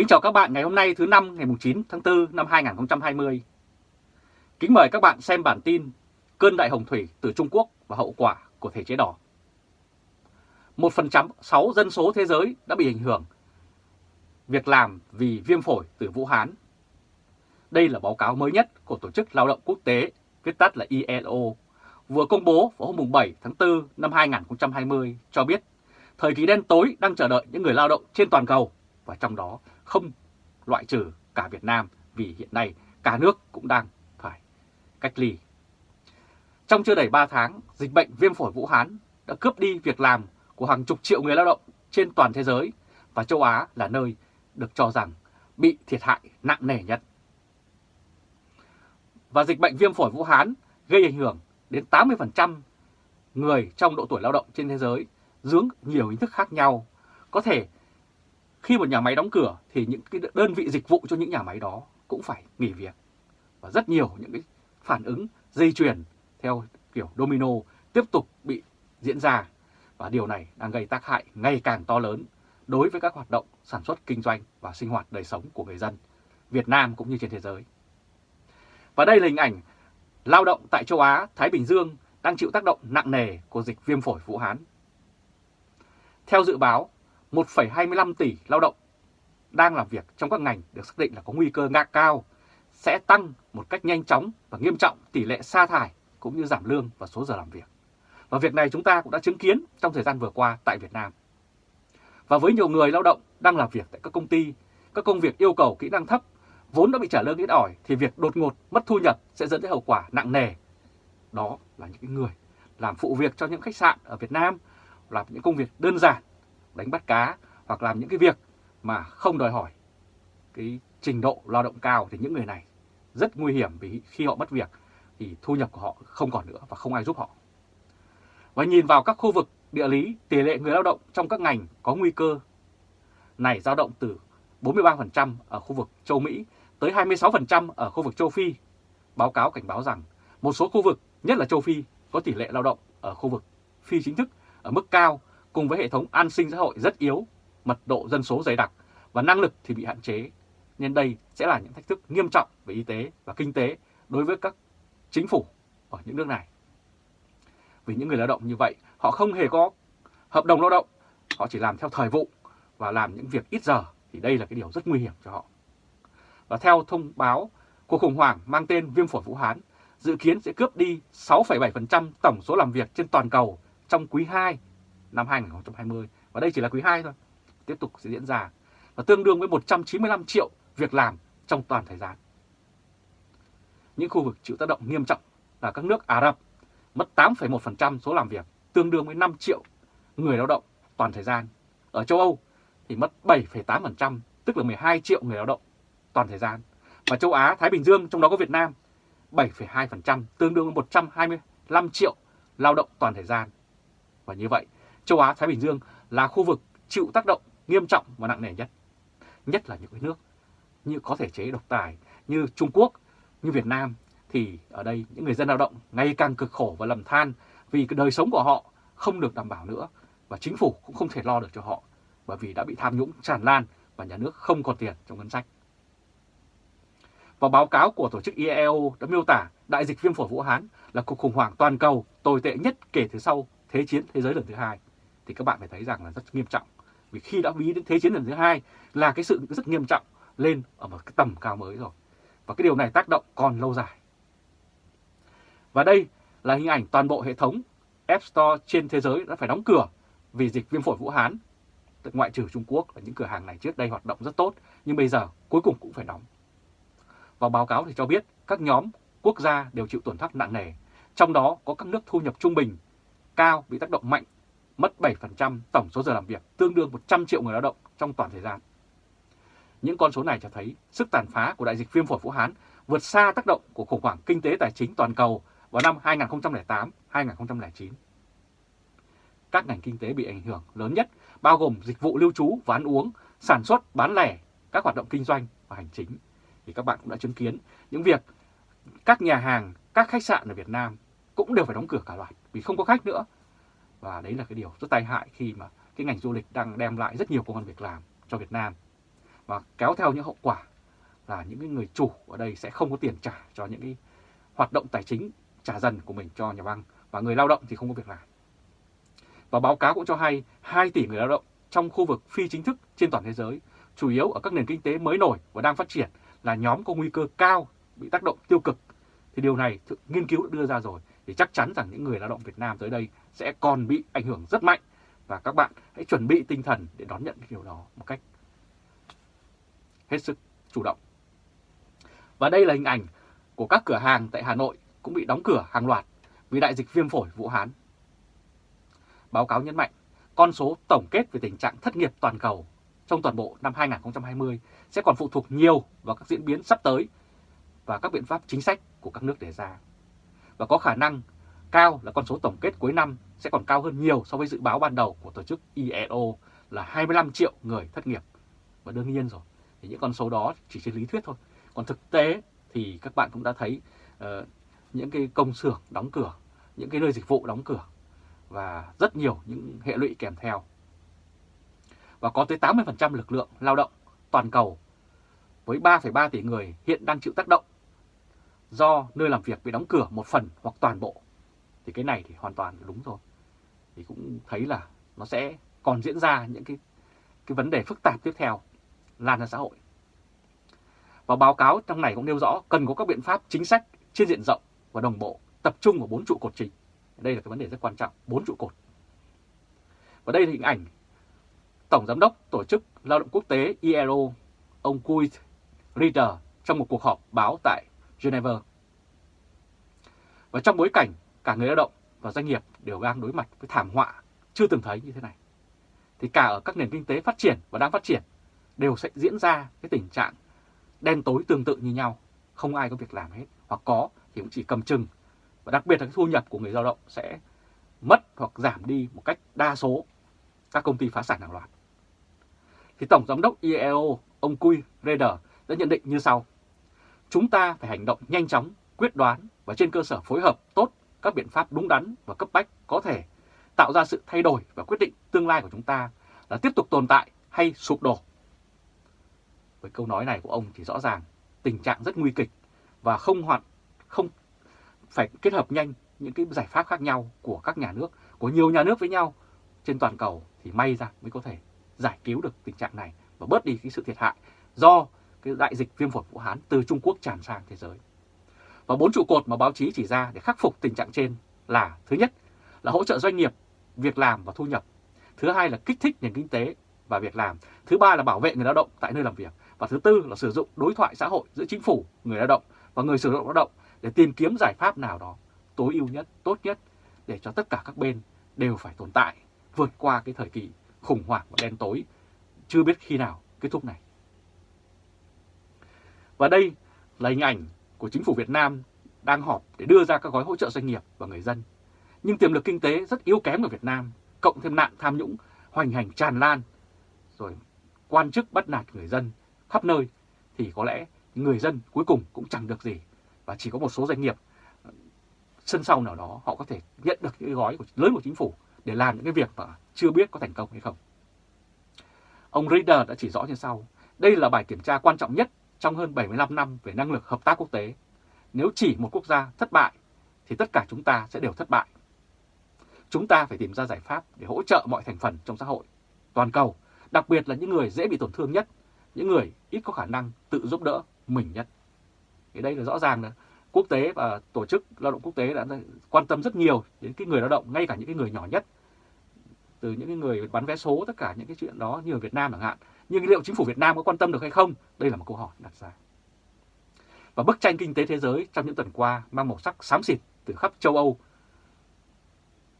Kính chào các bạn ngày hôm nay thứ năm ngày 9 tháng 4 năm 2020. Kính mời các bạn xem bản tin Cơn đại hồng thủy từ Trung Quốc và hậu quả của thể chế đỏ. Một phần trăm sáu dân số thế giới đã bị ảnh hưởng việc làm vì viêm phổi từ Vũ Hán. Đây là báo cáo mới nhất của Tổ chức Lao động Quốc tế, viết tắt là ILO, vừa công bố vào hôm 7 tháng 4 năm 2020 cho biết thời kỳ đen tối đang chờ đợi những người lao động trên toàn cầu và trong đó không loại trừ cả Việt Nam vì hiện nay cả nước cũng đang phải cách ly. Trong chưa đầy 3 tháng, dịch bệnh viêm phổi Vũ Hán đã cướp đi việc làm của hàng chục triệu người lao động trên toàn thế giới và châu Á là nơi được cho rằng bị thiệt hại nặng nề nhất. Và dịch bệnh viêm phổi Vũ Hán gây ảnh hưởng đến 80% người trong độ tuổi lao động trên thế giới dướng nhiều hình thức khác nhau. Có thể khi một nhà máy đóng cửa thì những cái đơn vị dịch vụ cho những nhà máy đó cũng phải nghỉ việc. Và rất nhiều những cái phản ứng dây chuyền theo kiểu domino tiếp tục bị diễn ra. Và điều này đang gây tác hại ngày càng to lớn đối với các hoạt động sản xuất kinh doanh và sinh hoạt đời sống của người dân Việt Nam cũng như trên thế giới. Và đây là hình ảnh lao động tại châu Á, Thái Bình Dương đang chịu tác động nặng nề của dịch viêm phổi Vũ Hán. Theo dự báo, 1,25 tỷ lao động đang làm việc trong các ngành được xác định là có nguy cơ ngạc cao sẽ tăng một cách nhanh chóng và nghiêm trọng tỷ lệ sa thải cũng như giảm lương và số giờ làm việc. Và việc này chúng ta cũng đã chứng kiến trong thời gian vừa qua tại Việt Nam. Và với nhiều người lao động đang làm việc tại các công ty, các công việc yêu cầu kỹ năng thấp, vốn đã bị trả lương ít ỏi thì việc đột ngột mất thu nhập sẽ dẫn đến hậu quả nặng nề. Đó là những người làm phụ việc cho những khách sạn ở Việt Nam, làm những công việc đơn giản đánh bắt cá hoặc làm những cái việc mà không đòi hỏi cái trình độ lao động cao thì những người này rất nguy hiểm vì khi họ mất việc thì thu nhập của họ không còn nữa và không ai giúp họ. Và nhìn vào các khu vực địa lý, tỷ lệ người lao động trong các ngành có nguy cơ này dao động từ 43% ở khu vực châu Mỹ tới 26% ở khu vực châu Phi. Báo cáo cảnh báo rằng một số khu vực, nhất là châu Phi, có tỷ lệ lao động ở khu vực phi chính thức ở mức cao cùng với hệ thống an sinh xã hội rất yếu, mật độ dân số dày đặc và năng lực thì bị hạn chế. Nên đây sẽ là những thách thức nghiêm trọng về y tế và kinh tế đối với các chính phủ ở những nước này. Vì những người lao động như vậy, họ không hề có hợp đồng lao động, họ chỉ làm theo thời vụ và làm những việc ít giờ thì đây là cái điều rất nguy hiểm cho họ. Và theo thông báo, cuộc khủng hoảng mang tên viêm phổi Vũ Hán dự kiến sẽ cướp đi 6,7% tổng số làm việc trên toàn cầu trong quý 2 năm 2020 và đây chỉ là quý 2 thôi, tiếp tục sẽ diễn ra và tương đương với 195 triệu việc làm trong toàn thời gian. Những khu vực chịu tác động nghiêm trọng là các nước Ả Rập, mất 8,1% số làm việc, tương đương với 5 triệu người lao động toàn thời gian. Ở châu Âu thì mất 7,8%, tức là 12 triệu người lao động toàn thời gian. Và châu Á, Thái Bình Dương, trong đó có Việt Nam, 7,2%, tương đương với 125 triệu lao động toàn thời gian. Và như vậy, châu Á Thái Bình Dương là khu vực chịu tác động nghiêm trọng và nặng nề nhất. Nhất là những cái nước như có thể chế độc tài như Trung Quốc, như Việt Nam thì ở đây những người dân lao động ngày càng cực khổ và lầm than vì cái đời sống của họ không được đảm bảo nữa và chính phủ cũng không thể lo được cho họ bởi vì đã bị tham nhũng tràn lan và nhà nước không còn tiền trong ngân sách. Và báo cáo của tổ chức IEO đã miêu tả đại dịch viêm phổi Vũ Hán là cuộc khủng hoảng toàn cầu tồi tệ nhất kể từ sau Thế chiến thế giới lần thứ hai thì các bạn phải thấy rằng là rất nghiêm trọng. Vì khi đã ví đến Thế chiến lần thứ hai là cái sự rất nghiêm trọng lên ở một cái tầm cao mới rồi. Và cái điều này tác động còn lâu dài. Và đây là hình ảnh toàn bộ hệ thống App Store trên thế giới đã phải đóng cửa vì dịch viêm phổi Vũ Hán. Ngoại trừ Trung Quốc và những cửa hàng này trước đây hoạt động rất tốt, nhưng bây giờ cuối cùng cũng phải đóng. Và báo cáo thì cho biết các nhóm quốc gia đều chịu tổn thất nặng nề, trong đó có các nước thu nhập trung bình cao bị tác động mạnh, mất 7% tổng số giờ làm việc, tương đương 100 triệu người lao động trong toàn thời gian. Những con số này cho thấy sức tàn phá của đại dịch viêm phổi Vũ Hán vượt xa tác động của khủng hoảng kinh tế tài chính toàn cầu vào năm 2008-2009. Các ngành kinh tế bị ảnh hưởng lớn nhất bao gồm dịch vụ lưu trú và ăn uống, sản xuất, bán lẻ, các hoạt động kinh doanh và hành chính. Thì các bạn cũng đã chứng kiến những việc các nhà hàng, các khách sạn ở Việt Nam cũng đều phải đóng cửa cả loạt vì không có khách nữa. Và đấy là cái điều rất tai hại khi mà cái ngành du lịch đang đem lại rất nhiều công an việc làm cho Việt Nam. và kéo theo những hậu quả là những cái người chủ ở đây sẽ không có tiền trả cho những cái hoạt động tài chính trả dần của mình cho nhà băng và người lao động thì không có việc làm. Và báo cáo cũng cho hay 2 tỷ người lao động trong khu vực phi chính thức trên toàn thế giới, chủ yếu ở các nền kinh tế mới nổi và đang phát triển là nhóm có nguy cơ cao bị tác động tiêu cực. Thì điều này nghiên cứu đã đưa ra rồi thì chắc chắn rằng những người lao động Việt Nam tới đây sẽ còn bị ảnh hưởng rất mạnh và các bạn hãy chuẩn bị tinh thần để đón nhận cái điều đó một cách hết sức chủ động. Và đây là hình ảnh của các cửa hàng tại Hà Nội cũng bị đóng cửa hàng loạt vì đại dịch viêm phổi Vũ Hán. Báo cáo nhấn mạnh, con số tổng kết về tình trạng thất nghiệp toàn cầu trong toàn bộ năm 2020 sẽ còn phụ thuộc nhiều vào các diễn biến sắp tới và các biện pháp chính sách của các nước đề ra. Và có khả năng cao là con số tổng kết cuối năm sẽ còn cao hơn nhiều so với dự báo ban đầu của tổ chức ILO là 25 triệu người thất nghiệp. Và đương nhiên rồi, thì những con số đó chỉ trên lý thuyết thôi. Còn thực tế thì các bạn cũng đã thấy uh, những cái công xưởng đóng cửa, những cái nơi dịch vụ đóng cửa và rất nhiều những hệ lụy kèm theo. Và có tới 80% lực lượng lao động toàn cầu với 3,3 tỷ người hiện đang chịu tác động do nơi làm việc bị đóng cửa một phần hoặc toàn bộ. Thì cái này thì hoàn toàn đúng rồi. Thì cũng thấy là nó sẽ còn diễn ra những cái cái vấn đề phức tạp tiếp theo lan ra xã hội. Và báo cáo trong này cũng nêu rõ cần có các biện pháp chính sách trên diện rộng và đồng bộ tập trung vào bốn trụ cột chính. Đây là cái vấn đề rất quan trọng, bốn trụ cột. Và đây là hình ảnh Tổng Giám đốc Tổ chức Lao động Quốc tế ILO, ông Kuit Ritter trong một cuộc họp báo tại Geneva. Và trong bối cảnh cả người lao động và doanh nghiệp đều đang đối mặt với thảm họa chưa từng thấy như thế này, thì cả ở các nền kinh tế phát triển và đang phát triển đều sẽ diễn ra cái tình trạng đen tối tương tự như nhau, không ai có việc làm hết, hoặc có thì cũng chỉ cầm chừng. Và đặc biệt là cái thu nhập của người lao động sẽ mất hoặc giảm đi một cách đa số các công ty phá sản hàng loạt. Thì Tổng Giám đốc IEO, ông Cui Reder đã nhận định như sau. Chúng ta phải hành động nhanh chóng, quyết đoán và trên cơ sở phối hợp tốt các biện pháp đúng đắn và cấp bách có thể tạo ra sự thay đổi và quyết định tương lai của chúng ta là tiếp tục tồn tại hay sụp đổ. Với câu nói này của ông thì rõ ràng tình trạng rất nguy kịch và không hoạt không phải kết hợp nhanh những cái giải pháp khác nhau của các nhà nước, của nhiều nhà nước với nhau trên toàn cầu thì may ra mới có thể giải cứu được tình trạng này và bớt đi cái sự thiệt hại do cái đại dịch viêm phổi Vũ Hán từ Trung Quốc tràn sang thế giới. Và bốn trụ cột mà báo chí chỉ ra để khắc phục tình trạng trên là thứ nhất là hỗ trợ doanh nghiệp, việc làm và thu nhập. Thứ hai là kích thích nền kinh tế và việc làm. Thứ ba là bảo vệ người lao động tại nơi làm việc. Và thứ tư là sử dụng đối thoại xã hội giữa chính phủ, người lao động và người sử dụng lao động để tìm kiếm giải pháp nào đó tối ưu nhất, tốt nhất để cho tất cả các bên đều phải tồn tại, vượt qua cái thời kỳ khủng hoảng và đen tối chưa biết khi nào kết thúc này. Và đây là hình ảnh của chính phủ Việt Nam đang họp để đưa ra các gói hỗ trợ doanh nghiệp và người dân. Nhưng tiềm lực kinh tế rất yếu kém ở Việt Nam, cộng thêm nạn tham nhũng hoành hành tràn lan, rồi quan chức bắt nạt người dân khắp nơi, thì có lẽ người dân cuối cùng cũng chẳng được gì. Và chỉ có một số doanh nghiệp sân sau nào đó họ có thể nhận được những gói của, lớn của chính phủ để làm những cái việc mà chưa biết có thành công hay không. Ông Reader đã chỉ rõ như sau, đây là bài kiểm tra quan trọng nhất trong hơn 75 năm về năng lực hợp tác quốc tế. Nếu chỉ một quốc gia thất bại, thì tất cả chúng ta sẽ đều thất bại. Chúng ta phải tìm ra giải pháp để hỗ trợ mọi thành phần trong xã hội, toàn cầu, đặc biệt là những người dễ bị tổn thương nhất, những người ít có khả năng tự giúp đỡ mình nhất. Thì đây là rõ ràng là quốc tế và tổ chức lao động quốc tế đã quan tâm rất nhiều đến cái người lao động, ngay cả những cái người nhỏ nhất. Từ những cái người bán vé số, tất cả những cái chuyện đó như ở Việt Nam chẳng hạn. Nhưng liệu chính phủ Việt Nam có quan tâm được hay không? Đây là một câu hỏi đặt ra. Và bức tranh kinh tế thế giới trong những tuần qua mang màu sắc xám xịt từ khắp châu Âu,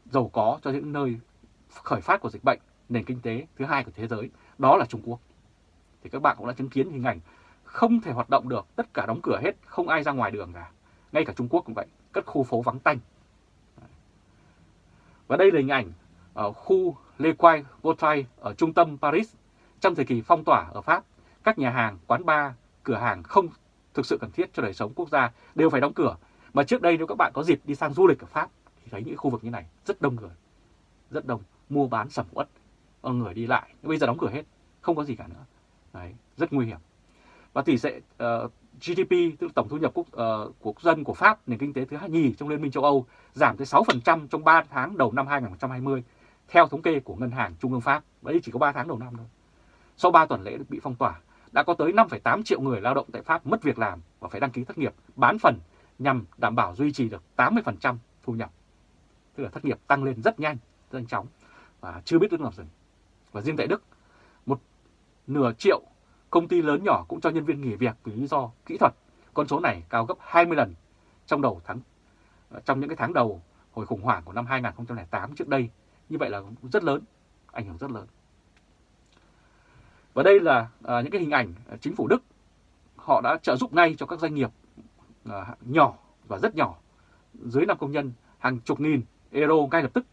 giàu có cho những nơi khởi phát của dịch bệnh, nền kinh tế thứ hai của thế giới, đó là Trung Quốc. Thì các bạn cũng đã chứng kiến hình ảnh không thể hoạt động được, tất cả đóng cửa hết, không ai ra ngoài đường cả. Ngay cả Trung Quốc cũng vậy, các khu phố vắng tanh. Và đây là hình ảnh ở khu Le Quai Votai ở trung tâm Paris trong thời kỳ phong tỏa ở Pháp, các nhà hàng, quán bar, cửa hàng không thực sự cần thiết cho đời sống quốc gia đều phải đóng cửa. Mà trước đây nếu các bạn có dịp đi sang du lịch ở Pháp thì thấy những khu vực như này rất đông người, rất đông, mua bán sầm uất, người đi lại. Bây giờ đóng cửa hết, không có gì cả nữa. Đấy, rất nguy hiểm. Và tỷ lệ ờ, uh, GDP, tức là tổng thu nhập quốc, ờ, uh, quốc dân của Pháp, nền kinh tế thứ hai nhì trong Liên minh châu Âu, giảm tới 6% trong 3 tháng đầu năm 2020, theo thống kê của Ngân hàng Trung ương Pháp. Đấy chỉ có 3 tháng đầu năm thôi. Sau 3 tuần lễ bị phong tỏa, đã có tới 5,8 triệu người lao động tại Pháp mất việc làm và phải đăng ký thất nghiệp bán phần nhằm đảm bảo duy trì được 80% thu nhập. Tức là thất nghiệp tăng lên rất nhanh, rất nhanh chóng và chưa biết lúc nào dừng. Và riêng tại Đức, một nửa triệu công ty lớn nhỏ cũng cho nhân viên nghỉ việc vì lý do kỹ thuật. Con số này cao gấp 20 lần trong đầu tháng ờ, trong những cái tháng đầu hồi khủng hoảng của năm 2008 trước đây. Như vậy là rất lớn, ảnh hưởng rất lớn. Và đây là à, những cái hình ảnh à, chính phủ Đức. Họ đã trợ giúp ngay cho các doanh nghiệp à, nhỏ và rất nhỏ. Dưới 5 công nhân hàng chục nghìn euro ngay lập tức.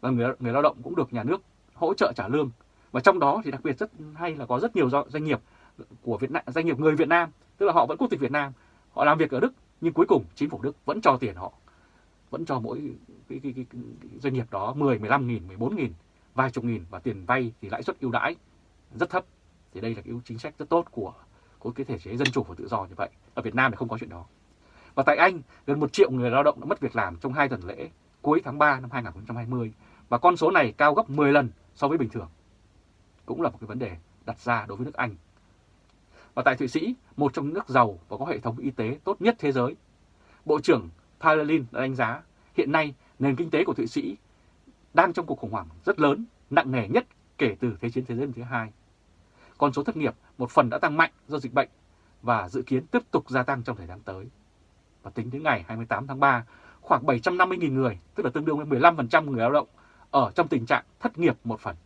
Và người, người lao động cũng được nhà nước hỗ trợ trả lương. Và trong đó thì đặc biệt rất hay là có rất nhiều doanh nghiệp của Việt Nam doanh nghiệp người Việt Nam. Tức là họ vẫn quốc tịch Việt Nam. Họ làm việc ở Đức nhưng cuối cùng chính phủ Đức vẫn cho tiền họ. Vẫn cho mỗi cái, cái, cái, cái doanh nghiệp đó 10, 15 nghìn, 14 nghìn, vài chục nghìn. Và tiền vay thì lãi suất ưu đãi rất thấp thì đây là cái chính sách rất tốt của của cái thể chế dân chủ và tự do như vậy. Ở Việt Nam thì không có chuyện đó. Và tại Anh, gần một triệu người lao động đã mất việc làm trong hai tuần lễ cuối tháng 3 năm 2020 và con số này cao gấp 10 lần so với bình thường. Cũng là một cái vấn đề đặt ra đối với nước Anh. Và tại Thụy Sĩ, một trong những nước giàu và có hệ thống y tế tốt nhất thế giới, Bộ trưởng Paralin đã đánh giá hiện nay nền kinh tế của Thụy Sĩ đang trong cuộc khủng hoảng rất lớn, nặng nề nhất kể từ Thế chiến thế giới lần thứ hai. Con số thất nghiệp một phần đã tăng mạnh do dịch bệnh và dự kiến tiếp tục gia tăng trong thời gian tới. Và tính đến ngày 28 tháng 3, khoảng 750.000 người, tức là tương đương với 15% người lao động, ở trong tình trạng thất nghiệp một phần.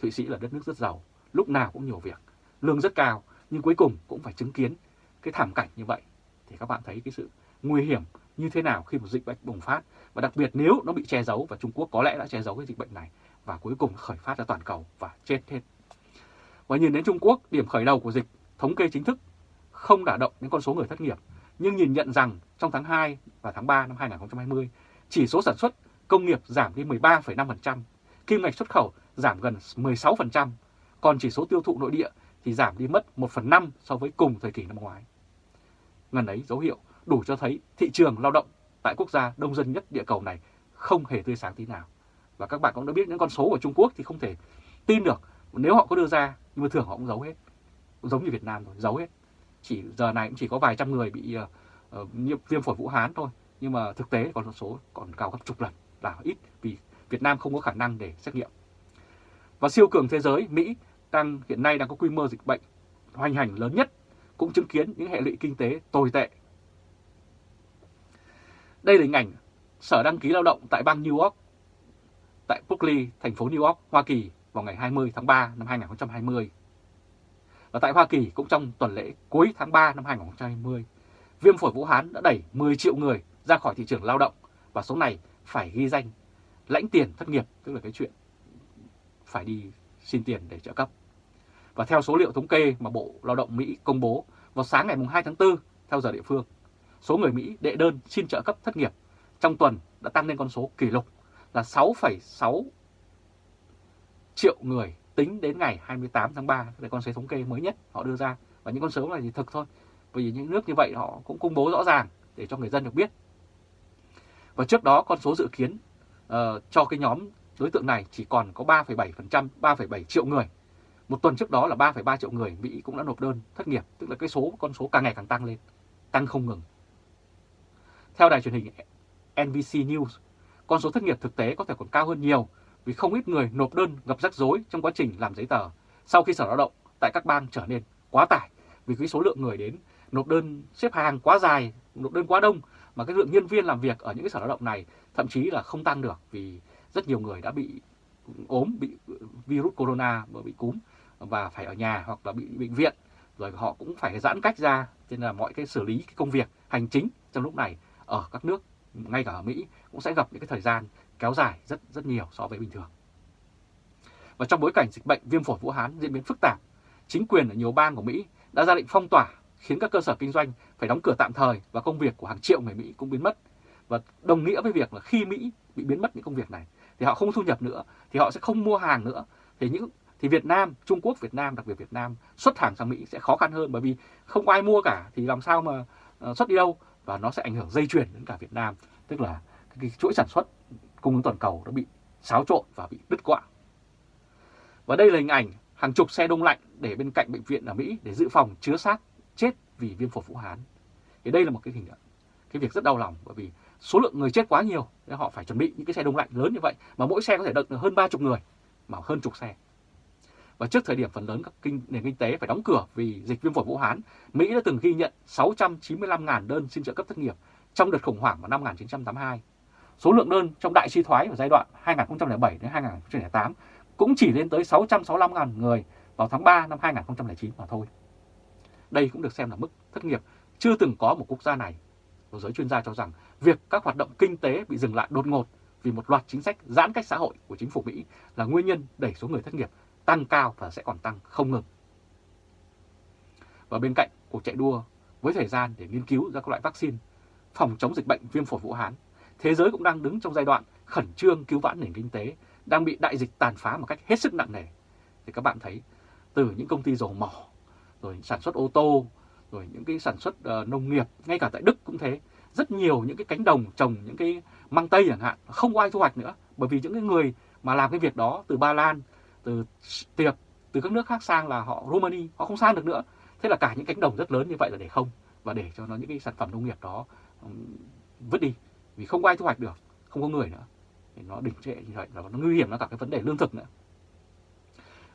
Thụy Sĩ là đất nước rất giàu, lúc nào cũng nhiều việc, lương rất cao, nhưng cuối cùng cũng phải chứng kiến cái thảm cảnh như vậy. Thì các bạn thấy cái sự nguy hiểm như thế nào khi một dịch bệnh bùng phát, và đặc biệt nếu nó bị che giấu, và Trung Quốc có lẽ đã che giấu cái dịch bệnh này, và cuối cùng khởi phát ra toàn cầu và chết hết. Và nhìn đến Trung Quốc, điểm khởi đầu của dịch, thống kê chính thức không đả động đến con số người thất nghiệp, nhưng nhìn nhận rằng trong tháng 2 và tháng 3 năm 2020, chỉ số sản xuất công nghiệp giảm đi 13,5%, kim ngạch xuất khẩu giảm gần 16%, còn chỉ số tiêu thụ nội địa thì giảm đi mất 1 phần 5 so với cùng thời kỳ năm ngoái. Ngần ấy dấu hiệu đủ cho thấy thị trường lao động tại quốc gia đông dân nhất địa cầu này không hề tươi sáng tí nào. Và các bạn cũng đã biết những con số của Trung Quốc thì không thể tin được nếu họ có đưa ra nhưng mà thường họ cũng giấu hết. Cũng giống như Việt Nam thôi, giấu hết. Chỉ giờ này cũng chỉ có vài trăm người bị uh, uh, viêm phổi Vũ Hán thôi. Nhưng mà thực tế con số còn cao gấp chục lần là ít vì Việt Nam không có khả năng để xét nghiệm. Và siêu cường thế giới, Mỹ đang hiện nay đang có quy mô dịch bệnh hoành hành lớn nhất, cũng chứng kiến những hệ lụy kinh tế tồi tệ. Đây là hình ảnh Sở đăng ký lao động tại bang New York, tại Berkeley, thành phố New York, Hoa Kỳ vào ngày 20 tháng 3 năm 2020. Và tại Hoa Kỳ cũng trong tuần lễ cuối tháng 3 năm 2020, viêm phổi Vũ Hán đã đẩy 10 triệu người ra khỏi thị trường lao động và số này phải ghi danh lãnh tiền thất nghiệp, tức là cái chuyện phải đi xin tiền để trợ cấp. Và theo số liệu thống kê mà Bộ Lao động Mỹ công bố vào sáng ngày 2 tháng 4 theo giờ địa phương, số người Mỹ đệ đơn xin trợ cấp thất nghiệp trong tuần đã tăng lên con số kỷ lục là 6,6 triệu người tính đến ngày 28 tháng 3 là con số thống kê mới nhất họ đưa ra và những con số này thì thực thôi bởi vì những nước như vậy họ cũng công bố rõ ràng để cho người dân được biết và trước đó con số dự kiến uh, cho cái nhóm đối tượng này chỉ còn có 3,7%, 3,7 triệu người. Một tuần trước đó là 3,3 triệu người Mỹ cũng đã nộp đơn thất nghiệp, tức là cái số con số càng ngày càng tăng lên, tăng không ngừng. Theo đài truyền hình NBC News, con số thất nghiệp thực tế có thể còn cao hơn nhiều vì không ít người nộp đơn gặp rắc rối trong quá trình làm giấy tờ. Sau khi Sở Lao động tại các bang trở nên quá tải vì cái số lượng người đến nộp đơn xếp hàng quá dài, nộp đơn quá đông mà cái lượng nhân viên làm việc ở những cái sở lao động này thậm chí là không tăng được vì rất nhiều người đã bị ốm, bị virus corona, bị cúm và phải ở nhà hoặc là bị bệnh viện. Rồi họ cũng phải giãn cách ra cho nên là mọi cái xử lý cái công việc hành chính trong lúc này ở các nước ngay cả ở Mỹ cũng sẽ gặp những cái thời gian kéo dài rất rất nhiều so với bình thường. Và trong bối cảnh dịch bệnh viêm phổi Vũ Hán diễn biến phức tạp, chính quyền ở nhiều bang của Mỹ đã ra lệnh phong tỏa khiến các cơ sở kinh doanh phải đóng cửa tạm thời và công việc của hàng triệu người Mỹ cũng biến mất. Và đồng nghĩa với việc là khi Mỹ bị biến mất những công việc này thì họ không thu nhập nữa, thì họ sẽ không mua hàng nữa. Thì những thì Việt Nam, Trung Quốc, Việt Nam, đặc biệt Việt Nam xuất hàng sang Mỹ sẽ khó khăn hơn bởi vì không có ai mua cả thì làm sao mà ờ, xuất đi đâu và nó sẽ ảnh hưởng dây chuyền đến cả Việt Nam, tức là cái chuỗi sản xuất cung ứng toàn cầu đã bị xáo trộn và bị đứt quãng. Và đây là hình ảnh hàng chục xe đông lạnh để bên cạnh bệnh viện ở Mỹ để dự phòng chứa xác chết vì viêm phổi Vũ Hán. Thì đây là một cái hình ảnh, cái việc rất đau lòng bởi vì số lượng người chết quá nhiều nên họ phải chuẩn bị những cái xe đông lạnh lớn như vậy mà mỗi xe có thể đựng được hơn 30 người mà hơn chục xe. Và trước thời điểm phần lớn các kinh, nền kinh tế phải đóng cửa vì dịch viêm phổi Vũ Hán, Mỹ đã từng ghi nhận 695.000 đơn xin trợ cấp thất nghiệp trong đợt khủng hoảng vào năm 1982. Số lượng đơn trong đại suy thoái vào giai đoạn 2007 đến 2008 cũng chỉ lên tới 665.000 người vào tháng 3 năm 2009 mà thôi. Đây cũng được xem là mức thất nghiệp chưa từng có một quốc gia này. Một giới chuyên gia cho rằng việc các hoạt động kinh tế bị dừng lại đột ngột vì một loạt chính sách giãn cách xã hội của chính phủ Mỹ là nguyên nhân đẩy số người thất nghiệp tăng cao và sẽ còn tăng không ngừng. Và bên cạnh cuộc chạy đua với thời gian để nghiên cứu ra các loại vaccine phòng chống dịch bệnh viêm phổi Vũ Hán, thế giới cũng đang đứng trong giai đoạn khẩn trương cứu vãn nền kinh tế đang bị đại dịch tàn phá một cách hết sức nặng nề. Thì các bạn thấy từ những công ty dầu mỏ, rồi sản xuất ô tô, rồi những cái sản xuất uh, nông nghiệp, ngay cả tại Đức cũng thế. Rất nhiều những cái cánh đồng trồng những cái măng tây chẳng hạn, không có ai thu hoạch nữa. Bởi vì những cái người mà làm cái việc đó từ Ba Lan, từ Tiệp, từ các nước khác sang là họ Romania, họ không sang được nữa. Thế là cả những cánh đồng rất lớn như vậy là để không và để cho nó những cái sản phẩm nông nghiệp đó vứt đi vì không có ai thu hoạch được, không có người nữa thì nó đình trệ như vậy và nó nguy hiểm nó cả cái vấn đề lương thực nữa.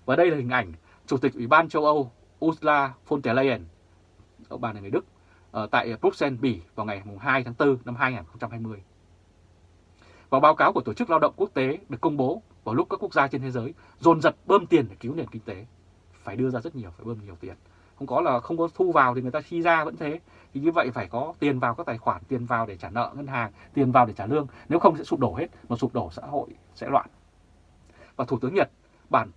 Và đây là hình ảnh Chủ tịch Ủy ban châu Âu Ursula von der Leyen, ông bà này người Đức, ở tại Bruxelles, Bỉ vào ngày 2 tháng 4 năm 2020. Và báo cáo của Tổ chức Lao động Quốc tế được công bố vào lúc các quốc gia trên thế giới dồn dập bơm tiền để cứu nền kinh tế. Phải đưa ra rất nhiều, phải bơm nhiều tiền. Không có là không có thu vào thì người ta chi ra vẫn thế. Thì như vậy phải có tiền vào các tài khoản, tiền vào để trả nợ ngân hàng, tiền vào để trả lương. Nếu không sẽ sụp đổ hết, mà sụp đổ xã hội sẽ loạn. Và Thủ tướng Nhật bản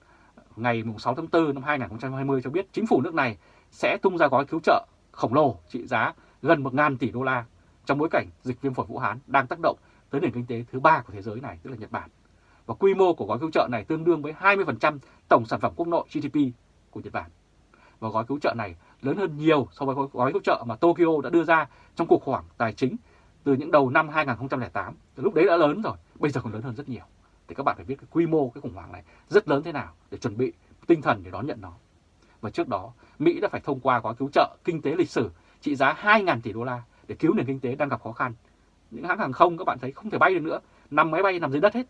ngày 6 tháng 4 năm 2020 cho biết chính phủ nước này sẽ tung ra gói cứu trợ khổng lồ trị giá gần 1.000 tỷ đô la trong bối cảnh dịch viêm phổi Vũ Hán đang tác động tới nền kinh tế thứ ba của thế giới này, tức là Nhật Bản. Và quy mô của gói cứu trợ này tương đương với 20% tổng sản phẩm quốc nội GDP của Nhật Bản. Và gói cứu trợ này lớn hơn nhiều so với gói cứu trợ mà Tokyo đã đưa ra trong cuộc khủng hoảng tài chính từ những đầu năm 2008. Từ lúc đấy đã lớn rồi, bây giờ còn lớn hơn rất nhiều. Thì các bạn phải biết cái quy mô cái khủng hoảng này rất lớn thế nào để chuẩn bị tinh thần để đón nhận nó. Và trước đó, Mỹ đã phải thông qua gói cứu trợ kinh tế lịch sử trị giá 2.000 tỷ đô la để cứu nền kinh tế đang gặp khó khăn. Những hãng hàng không các bạn thấy không thể bay được nữa, nằm máy bay nằm dưới đất hết.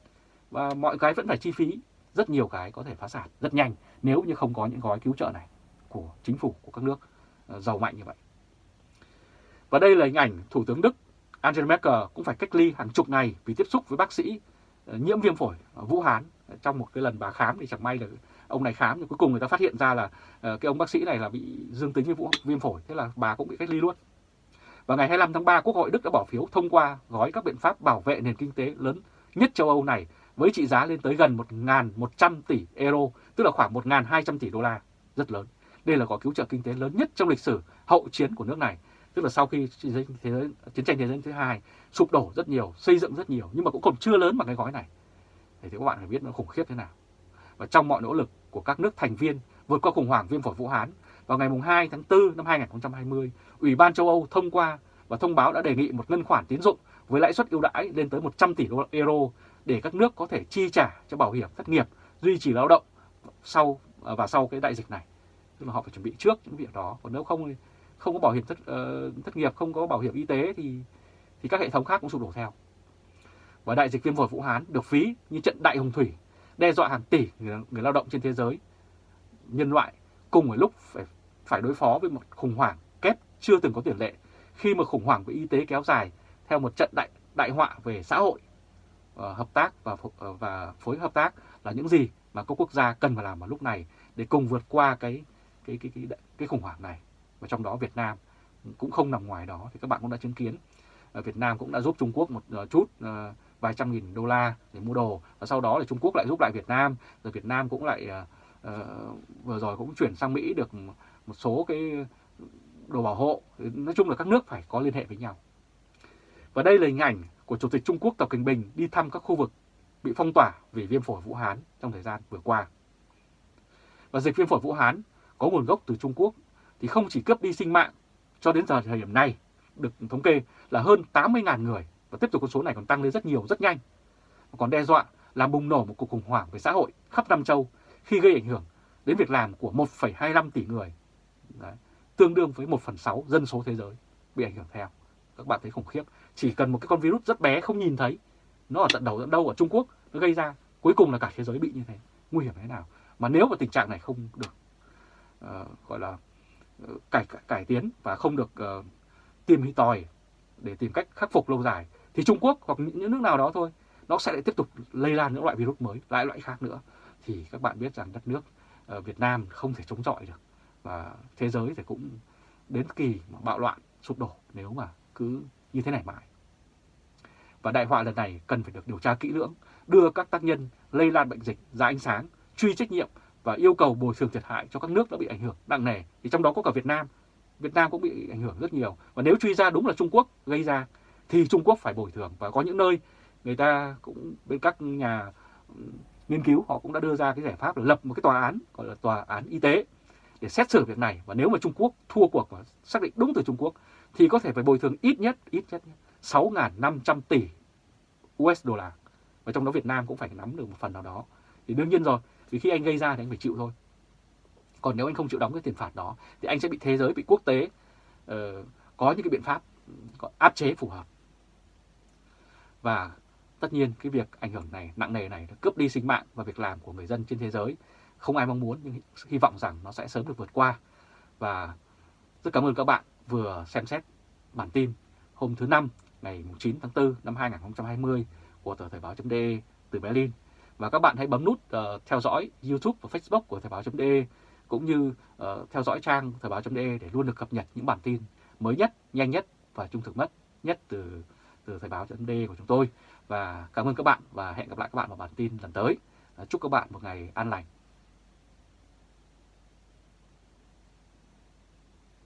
Và mọi cái vẫn phải chi phí, rất nhiều cái có thể phá sản rất nhanh nếu như không có những gói cứu trợ này của chính phủ của các nước ờ, giàu mạnh như vậy. Và đây là hình ảnh Thủ tướng Đức Angela Merkel cũng phải cách ly hàng chục ngày vì tiếp xúc với bác sĩ ờ, nhiễm viêm phổi Vũ Hán ờ, trong một cái lần bà khám thì chẳng may là ông này khám nhưng cuối cùng người ta phát hiện ra là cái ông bác sĩ này là bị dương tính với vũ, viêm phổi thế là bà cũng bị cách ly luôn. Và ngày 25 tháng 3 Quốc hội Đức đã bỏ phiếu thông qua gói các biện pháp bảo vệ nền kinh tế lớn nhất châu Âu này với trị giá lên tới gần 1.100 tỷ euro, tức là khoảng 1.200 tỷ đô la, rất lớn. Đây là gói cứu trợ kinh tế lớn nhất trong lịch sử hậu chiến của nước này, tức là sau khi chiến tranh thế giới, chiến tranh thế giới thứ hai sụp đổ rất nhiều, xây dựng rất nhiều nhưng mà cũng còn chưa lớn bằng cái gói này. Thì các bạn phải biết nó khủng khiếp thế nào. Và trong mọi nỗ lực của các nước thành viên vượt qua khủng hoảng viêm phổi Vũ Hán, vào ngày 2 tháng 4 năm 2020, Ủy ban châu Âu thông qua và thông báo đã đề nghị một ngân khoản tín dụng với lãi suất ưu đãi lên tới 100 tỷ euro để các nước có thể chi trả cho bảo hiểm thất nghiệp, duy trì lao động sau và sau cái đại dịch này. Tức là họ phải chuẩn bị trước những việc đó, còn nếu không không có bảo hiểm thất, uh, thất nghiệp, không có bảo hiểm y tế thì thì các hệ thống khác cũng sụp đổ theo. Và đại dịch viêm phổi Vũ Hán được ví như trận đại hồng thủy, đe dọa hàng tỷ người, người lao động trên thế giới. Nhân loại cùng ở lúc phải phải đối phó với một khủng hoảng kép chưa từng có tiền lệ khi mà khủng hoảng về y tế kéo dài theo một trận đại đại họa về xã hội uh, hợp tác và uh, và phối hợp tác là những gì mà các quốc gia cần phải làm vào lúc này để cùng vượt qua cái cái cái cái cái khủng hoảng này. Và trong đó Việt Nam cũng không nằm ngoài đó thì các bạn cũng đã chứng kiến. Ờ, Việt Nam cũng đã giúp Trung Quốc một ờ, chút ờ, vài trăm nghìn đô la để mua đồ. Và sau đó thì Trung Quốc lại giúp lại Việt Nam. Rồi Việt Nam cũng lại uh, vừa rồi cũng chuyển sang Mỹ được một số cái đồ bảo hộ. Nói chung là các nước phải có liên hệ với nhau. Và đây là hình ảnh của Chủ tịch Trung Quốc Tập Cận Bình đi thăm các khu vực bị phong tỏa vì viêm phổi Vũ Hán trong thời gian vừa qua. Và dịch viêm phổi Vũ Hán có nguồn gốc từ Trung Quốc thì không chỉ cướp đi sinh mạng cho đến giờ thời điểm này được thống kê là hơn 80.000 người và tiếp tục con số này còn tăng lên rất nhiều, rất nhanh. Và còn đe dọa làm bùng nổ một cuộc khủng hoảng về xã hội khắp Nam Châu khi gây ảnh hưởng đến việc làm của 1,25 tỷ người, Đấy, tương đương với 1 phần 6 dân số thế giới bị ảnh hưởng theo. Các bạn thấy khủng khiếp, chỉ cần một cái con virus rất bé không nhìn thấy, nó ở tận đầu tận đâu ở Trung Quốc, nó gây ra, cuối cùng là cả thế giới bị như thế, nguy hiểm thế nào. Mà nếu mà tình trạng này không được uh, gọi là ờ, cải, cải tiến và không được uh, tìm tòi để tìm cách khắc phục lâu dài thì Trung Quốc hoặc những nước nào đó thôi nó sẽ lại tiếp tục lây lan những loại virus mới, lại loại khác nữa thì các bạn biết rằng đất nước uh, Việt Nam không thể chống chọi được và thế giới thì cũng đến kỳ mà bạo loạn sụp đổ nếu mà cứ như thế này mãi. Và đại họa lần này cần phải được điều tra kỹ lưỡng, đưa các tác nhân lây lan bệnh dịch ra ánh sáng, truy trách nhiệm và yêu cầu bồi thường thiệt hại cho các nước đã bị ảnh hưởng nặng nề. Thì trong đó có cả Việt Nam. Việt Nam cũng bị ảnh hưởng rất nhiều. Và nếu truy ra đúng là Trung Quốc gây ra, thì Trung Quốc phải bồi thường. Và có những nơi người ta cũng, bên các nhà nghiên cứu, họ cũng đã đưa ra cái giải pháp là lập một cái tòa án, gọi là tòa án y tế, để xét xử việc này và nếu mà Trung Quốc thua cuộc và xác định đúng từ Trung Quốc, thì có thể phải bồi thường ít nhất ít nhất 6.500 tỷ USD và trong đó Việt Nam cũng phải nắm được một phần nào đó thì đương nhiên rồi vì khi anh gây ra thì anh phải chịu thôi. Còn nếu anh không chịu đóng cái tiền phạt đó thì anh sẽ bị thế giới bị quốc tế uh, có những cái biện pháp ừ, áp chế phù hợp. Và tất nhiên cái việc ảnh hưởng này nặng nề này nó cướp đi sinh mạng và việc làm của người dân trên thế giới. Không ai mong muốn nhưng hy vọng rằng nó sẽ sớm được vượt qua. Và rất cảm ơn các bạn vừa xem xét bản tin hôm thứ năm ngày 9 tháng 4 năm 2020 của tờ Thời báo.de từ Berlin và các bạn hãy bấm nút uh, theo dõi YouTube và Facebook của Thời báo.de cũng như uh, theo dõi trang Thời báo.de để luôn được cập nhật những bản tin mới nhất, nhanh nhất và trung thực nhất nhất từ từ Thời báo.de của chúng tôi. Và cảm ơn các bạn và hẹn gặp lại các bạn vào bản tin lần tới. Ờ, chúc các bạn một ngày an lành